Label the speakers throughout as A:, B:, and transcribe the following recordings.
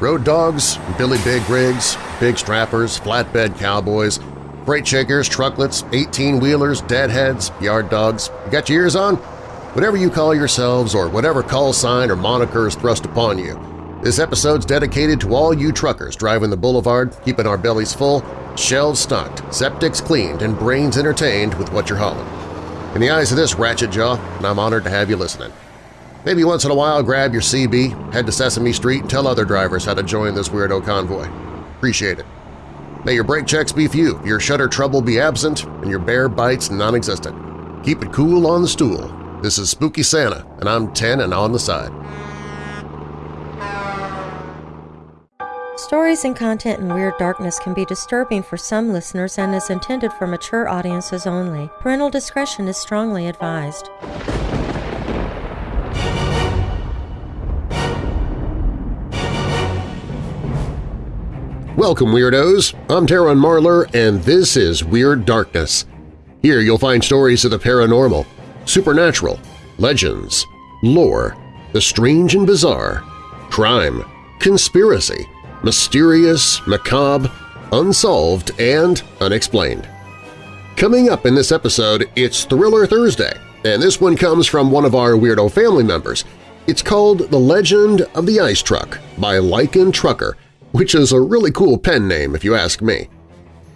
A: Road dogs, Billy Big rigs, big strappers, flatbed cowboys, freight shakers, trucklets, 18-wheelers, deadheads, yard dogs. You got your ears on? Whatever you call yourselves or whatever call sign or moniker is thrust upon you, this episode's dedicated to all you truckers driving the boulevard, keeping our bellies full, shelves stocked, septics cleaned, and brains entertained with what you're hauling. In the eyes of this ratchet jaw, I'm honored to have you listening. Maybe once in a while grab your CB, head to Sesame Street, and tell other drivers how to join this weirdo convoy. Appreciate it. May your brake checks be few, your shutter trouble be absent, and your bear bites non-existent. Keep it cool on the stool. This is Spooky Santa, and I'm 10 and on the side.
B: Stories and content in Weird Darkness can be disturbing for some listeners and is intended for mature audiences only. Parental discretion is strongly advised.
A: Welcome, Weirdos! I'm Darren Marlar, and this is Weird Darkness. Here you'll find stories of the paranormal, supernatural, legends, lore, the strange and bizarre, crime, conspiracy, mysterious, macabre, unsolved, and unexplained. Coming up in this episode, it's Thriller Thursday, and this one comes from one of our Weirdo family members. It's called The Legend of the Ice Truck by Lycan Trucker, which is a really cool pen name if you ask me.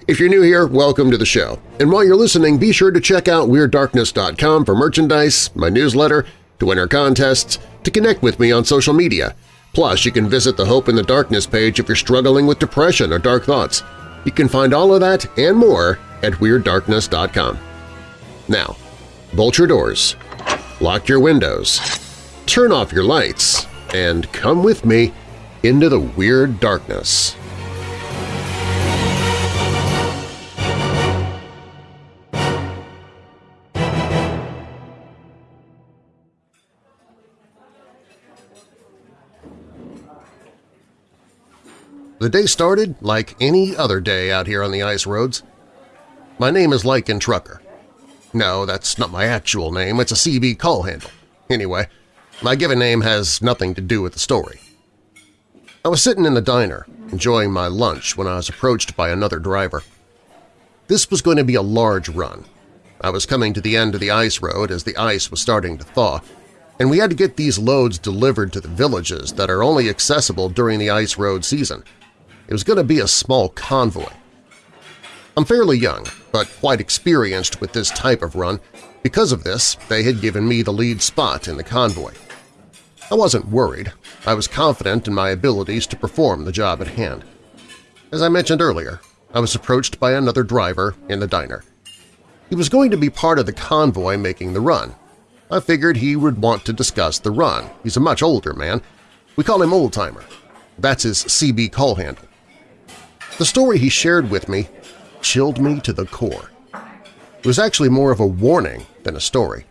A: If you're new here, welcome to the show. And while you're listening, be sure to check out WeirdDarkness.com for merchandise, my newsletter, to enter contests, to connect with me on social media. Plus, you can visit the Hope in the Darkness page if you're struggling with depression or dark thoughts. You can find all of that and more at WeirdDarkness.com. Now, bolt your doors, lock your windows, turn off your lights, and come with me into the weird darkness. The day started like any other day out here on the ice roads. My name is Lycan Trucker. No, that's not my actual name, it's a CB call handle. Anyway, my given name has nothing to do with the story. I was sitting in the diner, enjoying my lunch when I was approached by another driver. This was going to be a large run. I was coming to the end of the ice road as the ice was starting to thaw, and we had to get these loads delivered to the villages that are only accessible during the ice road season. It was going to be a small convoy. I'm fairly young, but quite experienced with this type of run. Because of this, they had given me the lead spot in the convoy. I wasn't worried. I was confident in my abilities to perform the job at hand. As I mentioned earlier, I was approached by another driver in the diner. He was going to be part of the convoy making the run. I figured he would want to discuss the run. He's a much older man. We call him Oldtimer. That's his CB call handle. The story he shared with me chilled me to the core. It was actually more of a warning than a story.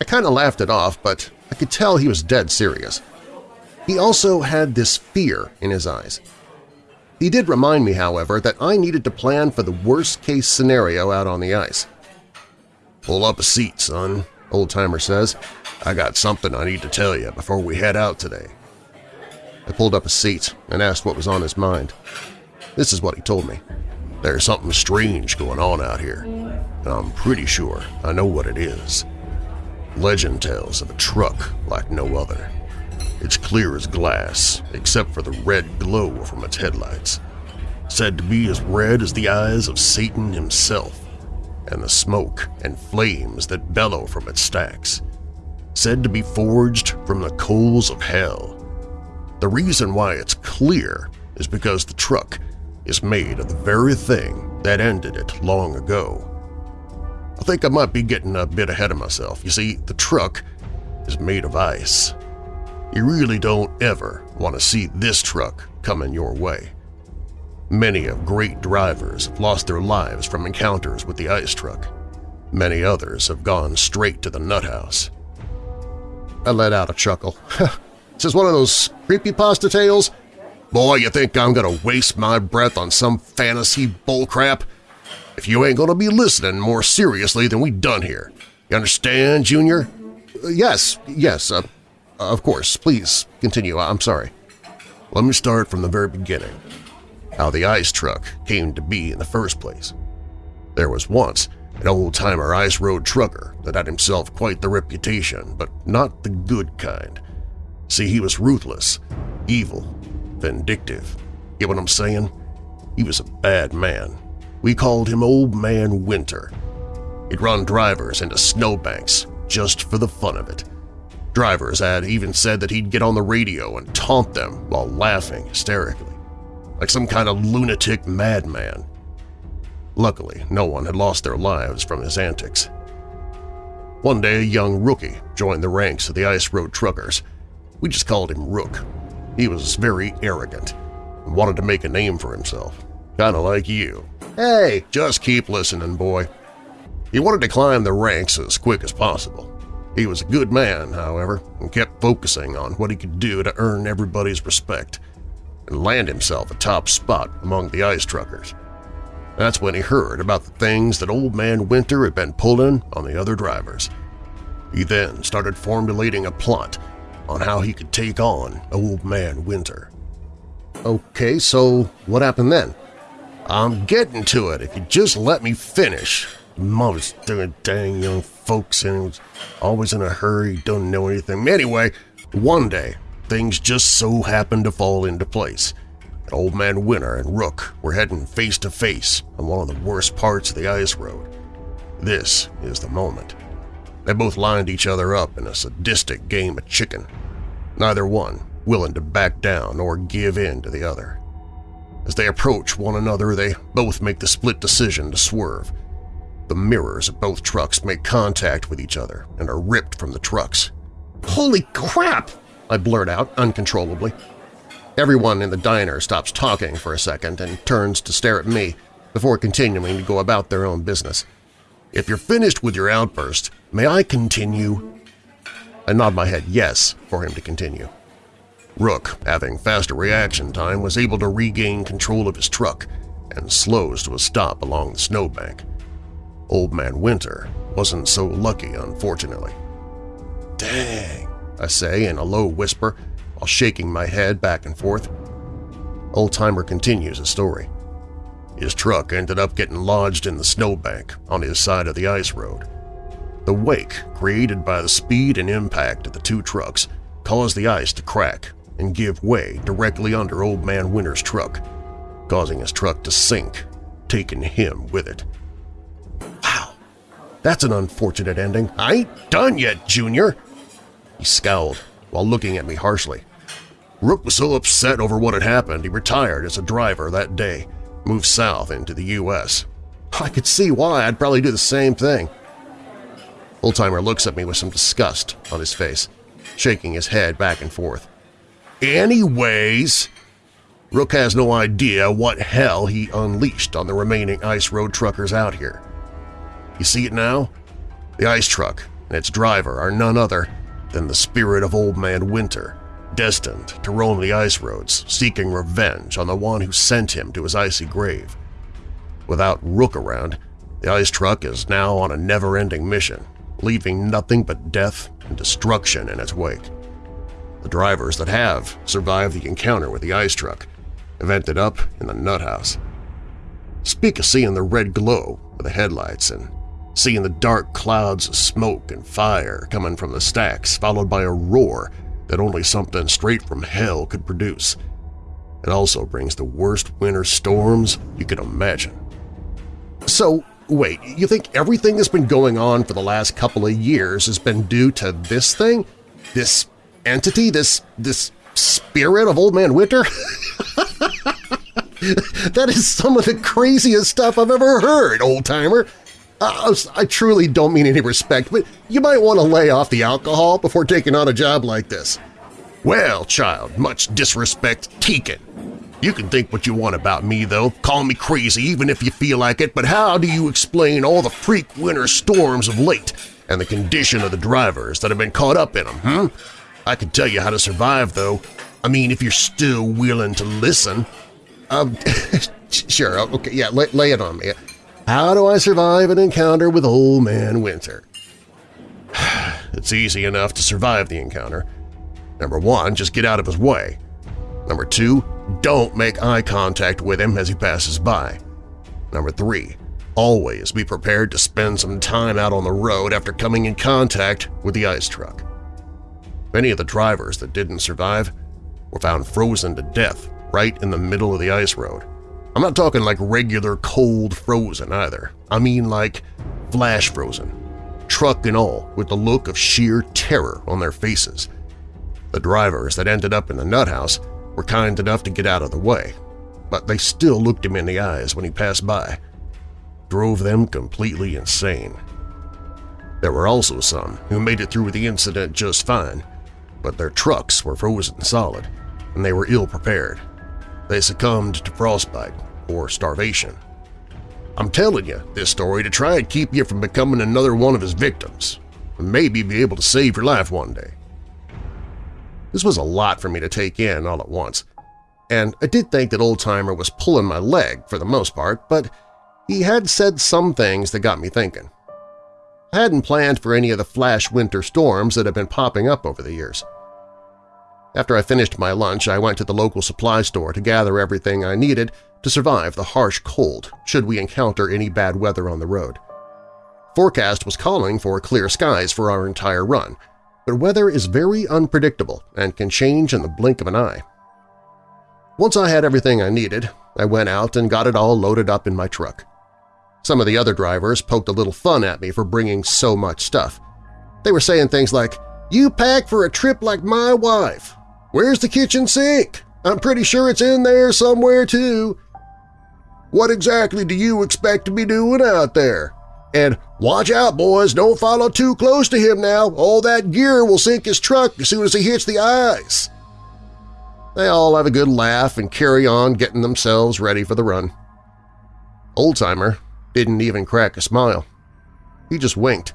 A: I kind of laughed it off, but I could tell he was dead serious. He also had this fear in his eyes. He did remind me, however, that I needed to plan for the worst-case scenario out on the ice. "'Pull up a seat, son,' Old-timer says. "'I got something I need to tell you before we head out today.' I pulled up a seat and asked what was on his mind. This is what he told me. There's something strange going on out here, and I'm pretty sure I know what it is. Legend tells of a truck like no other. It's clear as glass, except for the red glow from its headlights. Said to be as red as the eyes of Satan himself, and the smoke and flames that bellow from its stacks. Said to be forged from the coals of hell. The reason why it's clear is because the truck is made of the very thing that ended it long ago. I think I might be getting a bit ahead of myself. You see, the truck is made of ice. You really don't ever want to see this truck coming your way. Many of great drivers have lost their lives from encounters with the ice truck. Many others have gone straight to the nut house. I let out a chuckle. this is one of those creepypasta tales? Boy, you think I'm gonna waste my breath on some fantasy bullcrap? If you ain't to be listening more seriously than we done here. You understand, Junior? Uh, yes, yes, uh, of course. Please continue. I'm sorry. Let me start from the very beginning, how the ice truck came to be in the first place. There was once an old-timer ice road trucker that had himself quite the reputation, but not the good kind. See, he was ruthless, evil, vindictive. Get what I'm saying? He was a bad man. We called him Old Man Winter. He'd run drivers into snowbanks just for the fun of it. Drivers had even said that he'd get on the radio and taunt them while laughing hysterically, like some kind of lunatic madman. Luckily, no one had lost their lives from his antics. One day a young rookie joined the ranks of the ice road truckers. We just called him Rook. He was very arrogant and wanted to make a name for himself, kinda like you. Hey, just keep listening, boy. He wanted to climb the ranks as quick as possible. He was a good man, however, and kept focusing on what he could do to earn everybody's respect and land himself a top spot among the ice truckers. That's when he heard about the things that Old Man Winter had been pulling on the other drivers. He then started formulating a plot on how he could take on Old Man Winter. Okay, so what happened then? I'm getting to it if you just let me finish. Most doing dang young folks and was always in a hurry, don't know anything. Anyway, one day, things just so happened to fall into place – Old Man Winter and Rook were heading face-to-face -face on one of the worst parts of the ice road. This is the moment. They both lined each other up in a sadistic game of chicken, neither one willing to back down or give in to the other. As they approach one another, they both make the split decision to swerve. The mirrors of both trucks make contact with each other and are ripped from the trucks. "'Holy crap!' I blurt out uncontrollably. Everyone in the diner stops talking for a second and turns to stare at me before continuing to go about their own business. If you're finished with your outburst, may I continue? I nod my head yes for him to continue. Rook, having faster reaction time, was able to regain control of his truck and slows to a stop along the snowbank. Old Man Winter wasn't so lucky, unfortunately. Dang, I say in a low whisper while shaking my head back and forth. Old-timer continues his story. His truck ended up getting lodged in the snowbank on his side of the ice road. The wake created by the speed and impact of the two trucks caused the ice to crack and give way directly under Old Man Winter's truck, causing his truck to sink, taking him with it. Wow, that's an unfortunate ending. I ain't done yet, Junior! He scowled while looking at me harshly. Rook was so upset over what had happened he retired as a driver that day, moved south into the U.S. I could see why I'd probably do the same thing. Oldtimer looks at me with some disgust on his face, shaking his head back and forth. Anyways, Rook has no idea what hell he unleashed on the remaining ice road truckers out here. You see it now? The ice truck and its driver are none other than the spirit of Old Man Winter, destined to roam the ice roads, seeking revenge on the one who sent him to his icy grave. Without Rook around, the ice truck is now on a never-ending mission, leaving nothing but death and destruction in its wake. The drivers that have survived the encounter with the ice truck have ended up in the nut house. Speak of seeing the red glow of the headlights and seeing the dark clouds of smoke and fire coming from the stacks followed by a roar that only something straight from hell could produce. It also brings the worst winter storms you can imagine. So, wait, you think everything that's been going on for the last couple of years has been due to this thing? This entity? This, this spirit of Old Man Winter? that is some of the craziest stuff I've ever heard, old-timer! Uh, I truly don't mean any respect, but you might want to lay off the alcohol before taking on a job like this. Well, child, much disrespect taken. You can think what you want about me, though, call me crazy even if you feel like it, but how do you explain all the freak winter storms of late and the condition of the drivers that have been caught up in them, hmm? I can tell you how to survive, though. I mean, if you're still willing to listen. Um, sure, okay, yeah, lay, lay it on me. How do I survive an encounter with Old Man Winter? it's easy enough to survive the encounter. Number one, just get out of his way. Number 2. Don't make eye contact with him as he passes by. Number 3. Always be prepared to spend some time out on the road after coming in contact with the ice truck. Many of the drivers that didn't survive were found frozen to death right in the middle of the ice road. I'm not talking like regular cold frozen either. I mean like flash frozen, truck and all, with the look of sheer terror on their faces. The drivers that ended up in the nut house were kind enough to get out of the way, but they still looked him in the eyes when he passed by. Drove them completely insane. There were also some who made it through the incident just fine, but their trucks were frozen solid, and they were ill-prepared. They succumbed to frostbite or starvation. I'm telling you this story to try and keep you from becoming another one of his victims, and maybe be able to save your life one day. This was a lot for me to take in all at once, and I did think that Oldtimer was pulling my leg for the most part, but he had said some things that got me thinking. I hadn't planned for any of the flash winter storms that have been popping up over the years. After I finished my lunch, I went to the local supply store to gather everything I needed to survive the harsh cold should we encounter any bad weather on the road. Forecast was calling for clear skies for our entire run, but weather is very unpredictable and can change in the blink of an eye. Once I had everything I needed, I went out and got it all loaded up in my truck. Some of the other drivers poked a little fun at me for bringing so much stuff. They were saying things like, you pack for a trip like my wife. Where's the kitchen sink? I'm pretty sure it's in there somewhere, too. What exactly do you expect to be doing out there? And watch out, boys, don't follow too close to him now. All that gear will sink his truck as soon as he hits the ice. They all have a good laugh and carry on getting themselves ready for the run. Oldtimer didn't even crack a smile. He just winked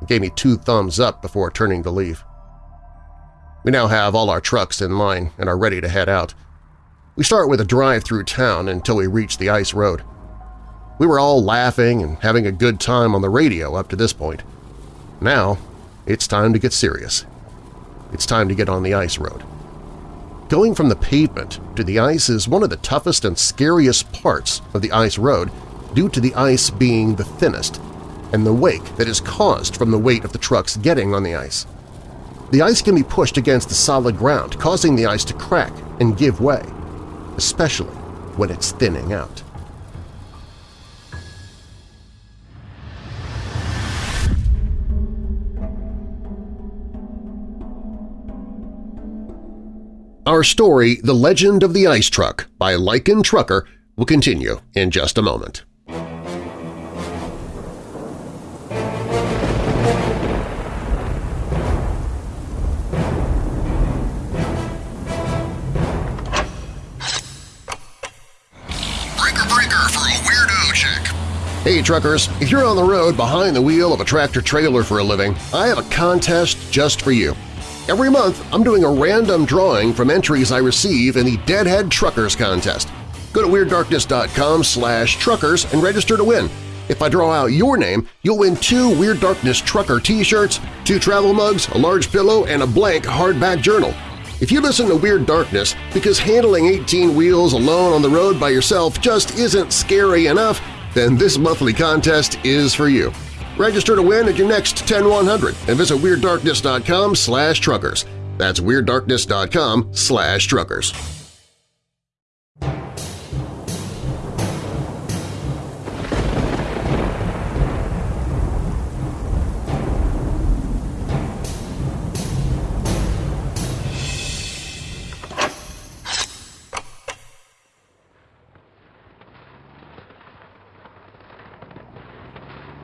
A: and gave me two thumbs up before turning to leave. We now have all our trucks in line and are ready to head out. We start with a drive through town until we reach the ice road. We were all laughing and having a good time on the radio up to this point. Now, it's time to get serious. It's time to get on the ice road. Going from the pavement to the ice is one of the toughest and scariest parts of the ice road due to the ice being the thinnest and the wake that is caused from the weight of the trucks getting on the ice. The ice can be pushed against the solid ground, causing the ice to crack and give way, especially when it's thinning out. Our story, The Legend of the Ice Truck by Lycan Trucker, will continue in just a moment. Hey truckers, if you're on the road behind the wheel of a tractor-trailer for a living, I have a contest just for you. Every month, I'm doing a random drawing from entries I receive in the Deadhead Truckers Contest. Go to WeirdDarkness.com slash truckers and register to win. If I draw out your name, you'll win two Weird Darkness Trucker t-shirts, two travel mugs, a large pillow, and a blank hardback journal. If you listen to Weird Darkness because handling 18 wheels alone on the road by yourself just isn't scary enough, then this monthly contest is for you. Register to win at your next 10100 and visit WeirdDarkness.com slash truckers. That's WeirdDarkness.com slash truckers.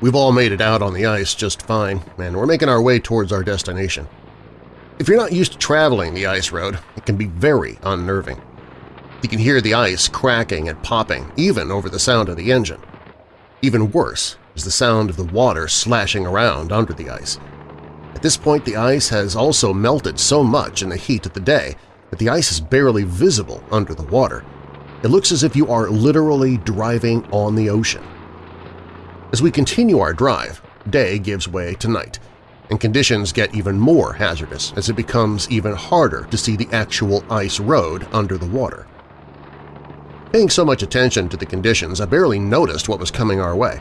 A: We've all made it out on the ice just fine, and we're making our way towards our destination. If you're not used to traveling the ice road, it can be very unnerving. You can hear the ice cracking and popping, even over the sound of the engine. Even worse is the sound of the water slashing around under the ice. At this point, the ice has also melted so much in the heat of the day that the ice is barely visible under the water. It looks as if you are literally driving on the ocean. As we continue our drive, day gives way to night, and conditions get even more hazardous as it becomes even harder to see the actual ice road under the water. Paying so much attention to the conditions, I barely noticed what was coming our way.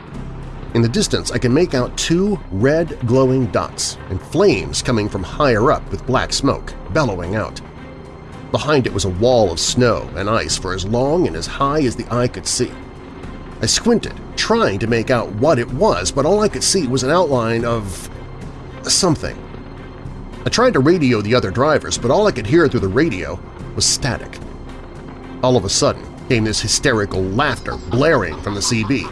A: In the distance, I can make out two red glowing dots and flames coming from higher up with black smoke, bellowing out. Behind it was a wall of snow and ice for as long and as high as the eye could see. I squinted, trying to make out what it was, but all I could see was an outline of… something. I tried to radio the other drivers, but all I could hear through the radio was static. All of a sudden came this hysterical laughter blaring from the CB.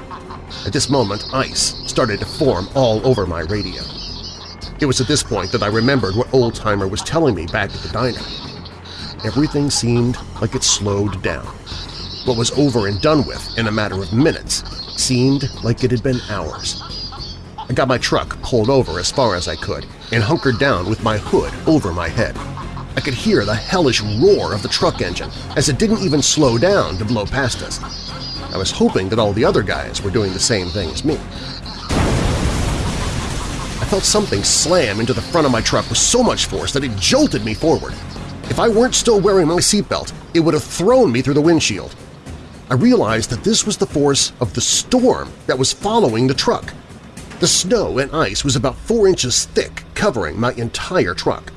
A: At this moment, ice started to form all over my radio. It was at this point that I remembered what Oldtimer was telling me back at the diner. Everything seemed like it slowed down. What was over and done with in a matter of minutes seemed like it had been hours. I got my truck pulled over as far as I could and hunkered down with my hood over my head. I could hear the hellish roar of the truck engine as it didn't even slow down to blow past us. I was hoping that all the other guys were doing the same thing as me. I felt something slam into the front of my truck with so much force that it jolted me forward. If I weren't still wearing my seatbelt, it would have thrown me through the windshield. I realized that this was the force of the storm that was following the truck. The snow and ice was about four inches thick, covering my entire truck.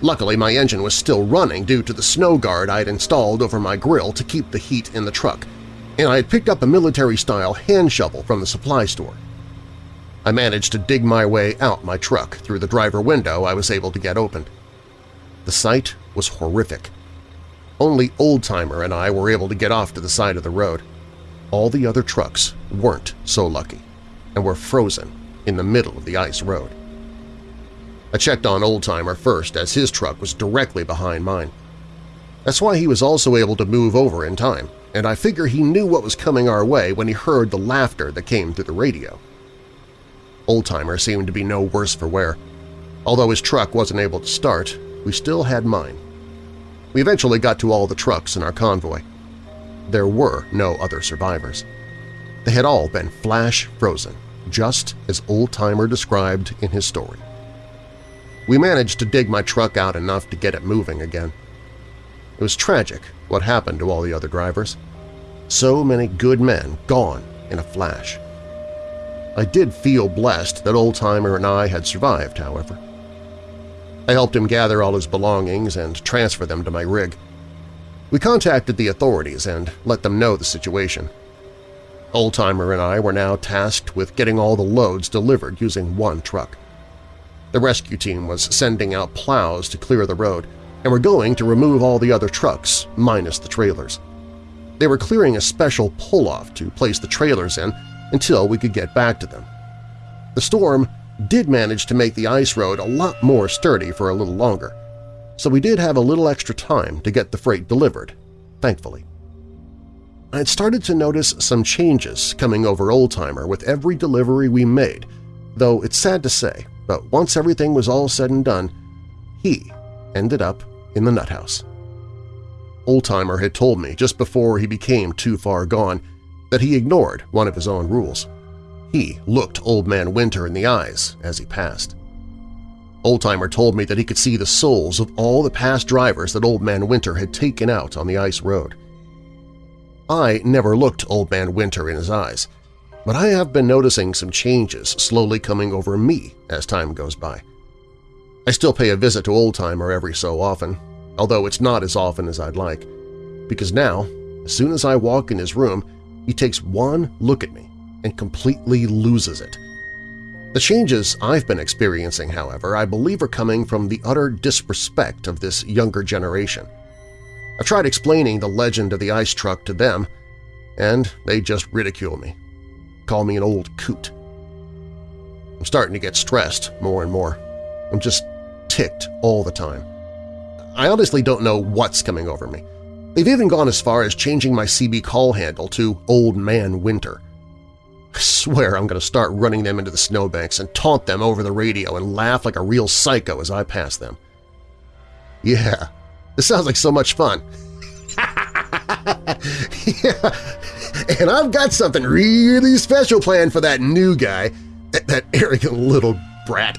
A: Luckily, my engine was still running due to the snow guard I had installed over my grill to keep the heat in the truck, and I had picked up a military-style hand shovel from the supply store. I managed to dig my way out my truck through the driver window I was able to get opened. The sight was horrific. Only Oldtimer and I were able to get off to the side of the road. All the other trucks weren't so lucky and were frozen in the middle of the ice road. I checked on Oldtimer first as his truck was directly behind mine. That's why he was also able to move over in time, and I figure he knew what was coming our way when he heard the laughter that came through the radio. Oldtimer seemed to be no worse for wear. Although his truck wasn't able to start, we still had mine. We eventually got to all the trucks in our convoy. There were no other survivors. They had all been flash frozen, just as old-timer described in his story. We managed to dig my truck out enough to get it moving again. It was tragic what happened to all the other drivers. So many good men gone in a flash. I did feel blessed that old-timer and I had survived, however. I helped him gather all his belongings and transfer them to my rig. We contacted the authorities and let them know the situation. Oldtimer and I were now tasked with getting all the loads delivered using one truck. The rescue team was sending out plows to clear the road, and were going to remove all the other trucks, minus the trailers. They were clearing a special pull-off to place the trailers in until we could get back to them. The storm did manage to make the ice road a lot more sturdy for a little longer, so we did have a little extra time to get the freight delivered, thankfully. I had started to notice some changes coming over Oldtimer with every delivery we made, though it's sad to say, but once everything was all said and done, he ended up in the nut house. Oldtimer had told me just before he became too far gone that he ignored one of his own rules. He looked Old Man Winter in the eyes as he passed. Oldtimer told me that he could see the souls of all the past drivers that Old Man Winter had taken out on the ice road. I never looked Old Man Winter in his eyes, but I have been noticing some changes slowly coming over me as time goes by. I still pay a visit to Oldtimer every so often, although it's not as often as I'd like, because now, as soon as I walk in his room, he takes one look at me and completely loses it. The changes I've been experiencing, however, I believe are coming from the utter disrespect of this younger generation. I've tried explaining the legend of the ice truck to them, and they just ridicule me, call me an old coot. I'm starting to get stressed more and more. I'm just ticked all the time. I honestly don't know what's coming over me. They've even gone as far as changing my CB call handle to Old Man Winter. I swear I'm going to start running them into the snowbanks and taunt them over the radio and laugh like a real psycho as I pass them. Yeah, this sounds like so much fun. yeah, and I've got something really special planned for that new guy, that, that arrogant little brat.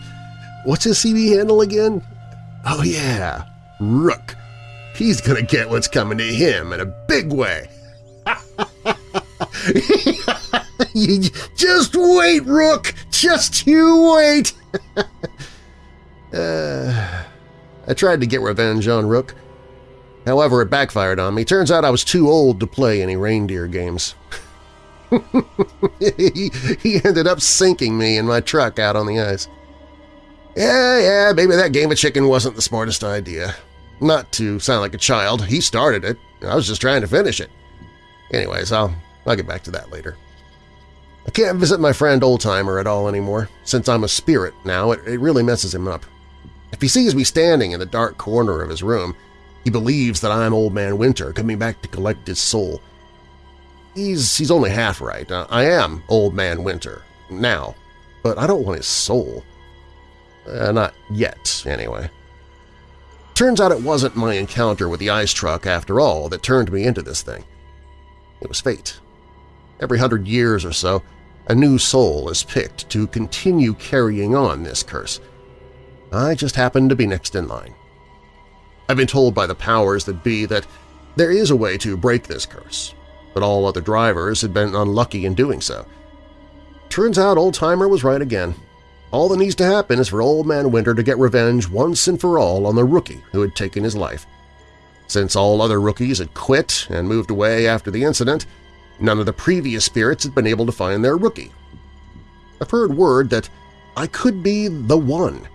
A: what's his CB handle again? Oh yeah, Rook. He's gonna get what's coming to him in a big way. Just wait, Rook! Just you wait! uh, I tried to get revenge on Rook. However, it backfired on me. Turns out I was too old to play any reindeer games. he, he ended up sinking me in my truck out on the ice. Yeah, yeah, maybe that game of chicken wasn't the smartest idea. Not to sound like a child, he started it. I was just trying to finish it. Anyways, I'll, I'll get back to that later. I can't visit my friend Oldtimer at all anymore. Since I'm a spirit now, it, it really messes him up. If he sees me standing in the dark corner of his room, he believes that I'm Old Man Winter coming back to collect his soul. He's, he's only half right. Uh, I am Old Man Winter, now, but I don't want his soul. Uh, not yet, anyway. Turns out it wasn't my encounter with the ice truck, after all, that turned me into this thing. It was fate. Every hundred years or so, a new soul is picked to continue carrying on this curse. I just happened to be next in line. I've been told by the powers that be that there is a way to break this curse, but all other drivers had been unlucky in doing so. Turns out Old-Timer was right again. All that needs to happen is for Old Man Winter to get revenge once and for all on the rookie who had taken his life. Since all other rookies had quit and moved away after the incident, none of the previous spirits had been able to find their rookie. I've heard word that I could be the one.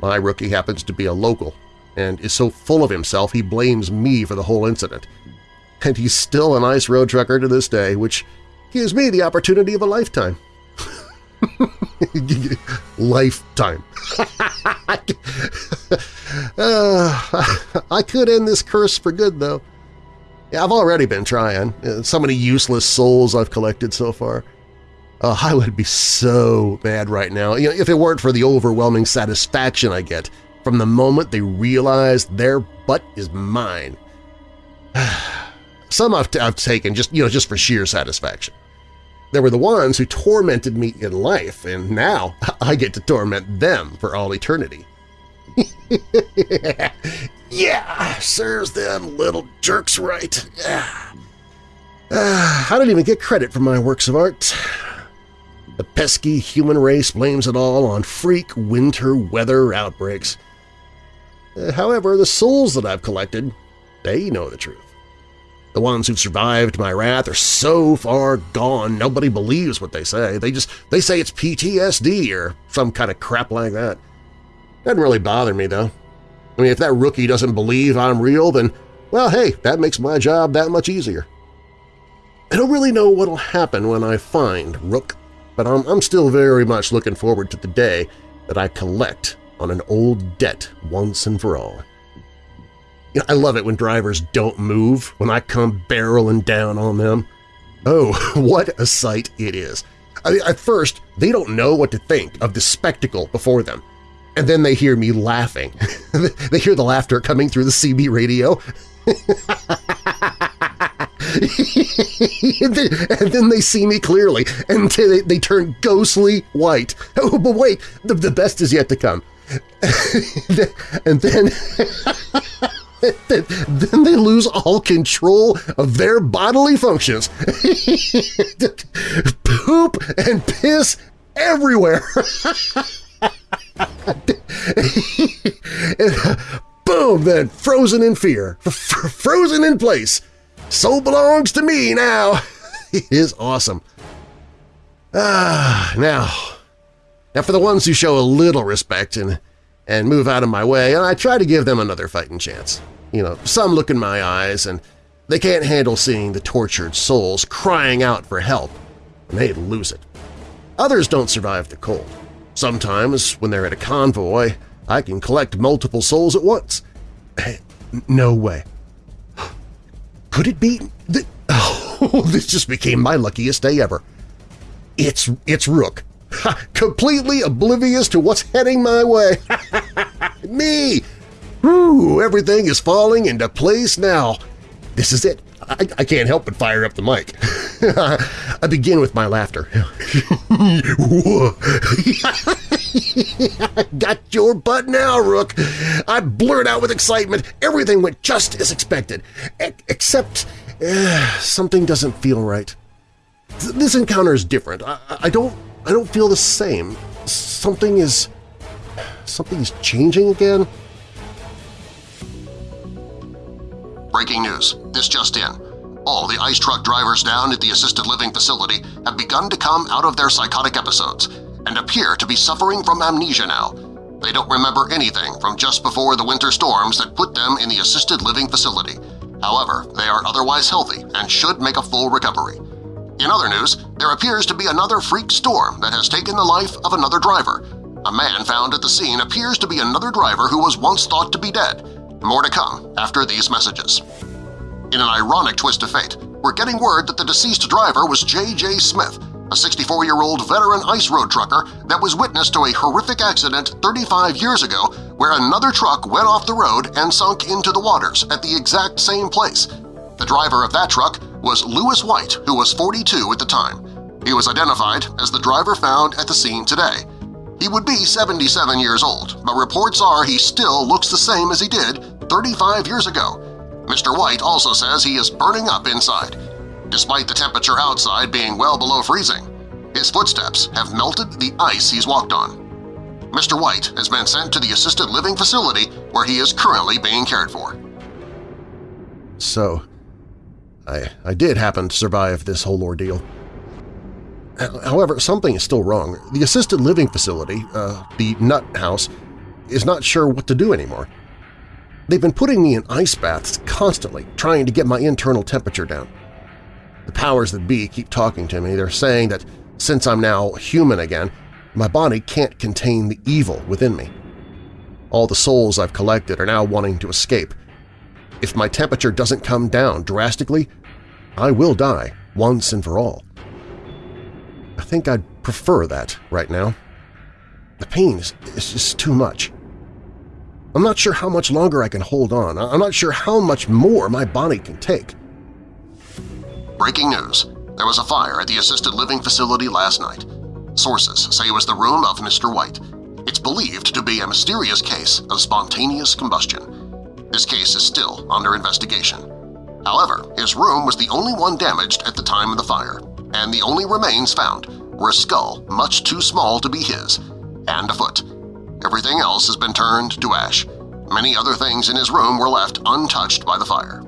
A: My rookie happens to be a local and is so full of himself he blames me for the whole incident. And he's still an ice road trucker to this day, which gives me the opportunity of a lifetime. lifetime. uh, I could end this curse for good, though. Yeah, I've already been trying. Uh, so many useless souls I've collected so far. Uh, I would be so mad right now you know, if it weren't for the overwhelming satisfaction I get from the moment they realize their butt is mine. Some I've, I've taken just, you know, just for sheer satisfaction. There were the ones who tormented me in life, and now I get to torment them for all eternity. yeah, serves them little jerks right. Yeah. Uh, I don't even get credit for my works of art. The pesky human race blames it all on freak winter weather outbreaks. Uh, however, the souls that I've collected, they know the truth. The ones who've survived my wrath are so far gone nobody believes what they say. They just they say it's PTSD or some kind of crap like that. Doesn't really bother me, though. I mean, if that rookie doesn't believe I'm real, then, well, hey, that makes my job that much easier. I don't really know what'll happen when I find Rook, but I'm, I'm still very much looking forward to the day that I collect on an old debt once and for all. You know, I love it when drivers don't move when I come barreling down on them. Oh, what a sight it is! I mean, at first, they don't know what to think of the spectacle before them, and then they hear me laughing. they hear the laughter coming through the CB radio. and, then, they see me clearly, and they, they turn ghostly white. Oh, but wait, the, the best is yet to come. and then, then they lose all control of their bodily functions. Poop and piss everywhere. boom, then frozen in fear, frozen in place. Soul belongs to me now. it is awesome. Ah, now, now for the ones who show a little respect and, and move out of my way, and I try to give them another fighting chance. You know, some look in my eyes and they can't handle seeing the tortured souls crying out for help, and they lose it. Others don't survive the cold. Sometimes, when they're at a convoy, I can collect multiple souls at once. No way. Could it be… Oh, this just became my luckiest day ever. It's, it's Rook. Completely oblivious to what's heading my way. Me! Everything is falling into place now. This is it. I, I can't help but fire up the mic. I begin with my laughter. Got your butt now, Rook! I blurt out with excitement. Everything went just as expected. E except uh, something doesn't feel right. This encounter is different. I, I don't I don't feel the same. Something is... something is changing again?
C: Breaking news. This just in. All the ice truck drivers down at the assisted living facility have begun to come out of their psychotic episodes and appear to be suffering from amnesia now. They don't remember anything from just before the winter storms that put them in the assisted living facility. However, they are otherwise healthy and should make a full recovery. In other news, there appears to be another freak storm that has taken the life of another driver. A man found at the scene appears to be another driver who was once thought to be dead. More to come after these messages. In an ironic twist of fate, we're getting word that the deceased driver was J.J. Smith, a 64-year-old veteran ice road trucker that was witness to a horrific accident 35 years ago where another truck went off the road and sunk into the waters at the exact same place. The driver of that truck was Lewis White, who was 42 at the time. He was identified as the driver found at the scene today. He would be 77 years old, but reports are he still looks the same as he did 35 years ago. Mr. White also says he is burning up inside, despite the temperature outside being well below freezing. His footsteps have melted the ice he's walked on. Mr. White has been sent to the assisted living facility where he is currently being cared for.
A: So, I, I did happen to survive this whole ordeal. However, something is still wrong. The assisted living facility, uh, the Nut House, is not sure what to do anymore. They've been putting me in ice baths constantly, trying to get my internal temperature down. The powers that be keep talking to me. They're saying that since I'm now human again, my body can't contain the evil within me. All the souls I've collected are now wanting to escape. If my temperature doesn't come down drastically, I will die once and for all. I think I'd prefer that right now. The pain is, is just too much. I'm not sure how much longer I can hold on. I'm not sure how much more my body can take.
C: Breaking news. There was a fire at the assisted living facility last night. Sources say it was the room of Mr. White. It's believed to be a mysterious case of spontaneous combustion. This case is still under investigation. However, his room was the only one damaged at the time of the fire, and the only remains found were a skull much too small to be his and a foot. Everything else has been turned to ash. Many other things in his room were left untouched by the fire.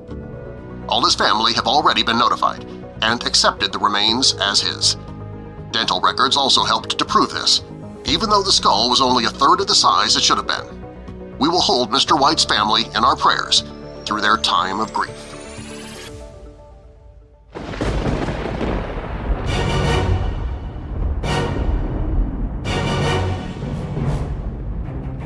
C: All his family have already been notified and accepted the remains as his. Dental records also helped to prove this, even though the skull was only a third of the size it should have been. We will hold Mr. White's family in our prayers through their time of grief.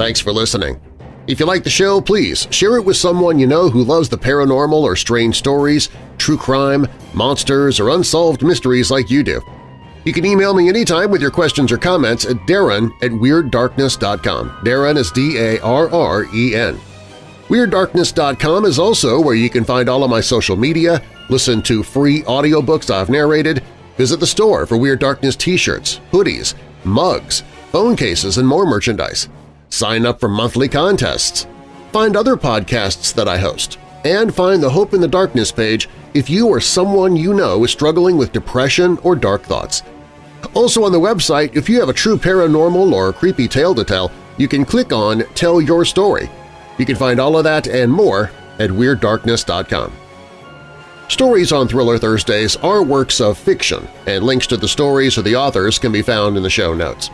A: Thanks for listening. If you like the show, please share it with someone you know who loves the paranormal or strange stories, true crime, monsters, or unsolved mysteries like you do. You can email me anytime with your questions or comments at darren at WeirdDarkness.com. Darren is D-A-R-R-E-N. WeirdDarkness.com is also where you can find all of my social media, listen to free audiobooks I've narrated, visit the store for Weird Darkness t-shirts, hoodies, mugs, phone cases, and more merchandise sign up for monthly contests, find other podcasts that I host, and find the Hope in the Darkness page if you or someone you know is struggling with depression or dark thoughts. Also on the website, if you have a true paranormal or creepy tale to tell, you can click on Tell Your Story. You can find all of that and more at WeirdDarkness.com. Stories on Thriller Thursdays are works of fiction, and links to the stories or the authors can be found in the show notes.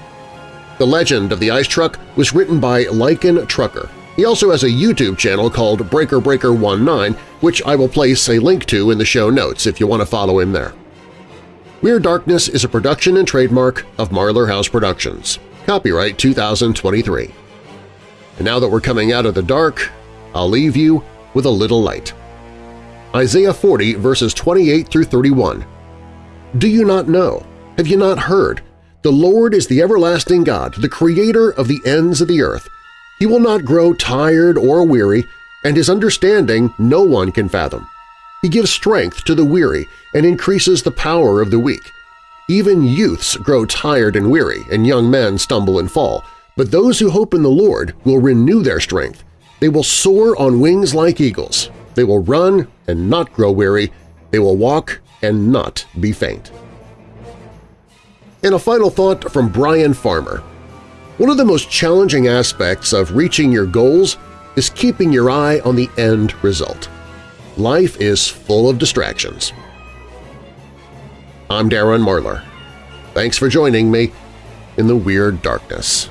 A: The Legend of the Ice Truck was written by Lycan Trucker. He also has a YouTube channel called Breaker Breaker 19, which I will place a link to in the show notes if you want to follow him there. Weird Darkness is a production and trademark of Marlar House Productions. Copyright 2023. And now that we're coming out of the dark, I'll leave you with a little light. Isaiah 40 verses 28 through 31. Do you not know? Have you not heard? The Lord is the everlasting God, the Creator of the ends of the earth. He will not grow tired or weary, and His understanding no one can fathom. He gives strength to the weary and increases the power of the weak. Even youths grow tired and weary, and young men stumble and fall, but those who hope in the Lord will renew their strength. They will soar on wings like eagles. They will run and not grow weary. They will walk and not be faint. And a final thought from Brian Farmer. One of the most challenging aspects of reaching your goals is keeping your eye on the end result. Life is full of distractions. I'm Darren Marlar. Thanks for joining me in the Weird Darkness.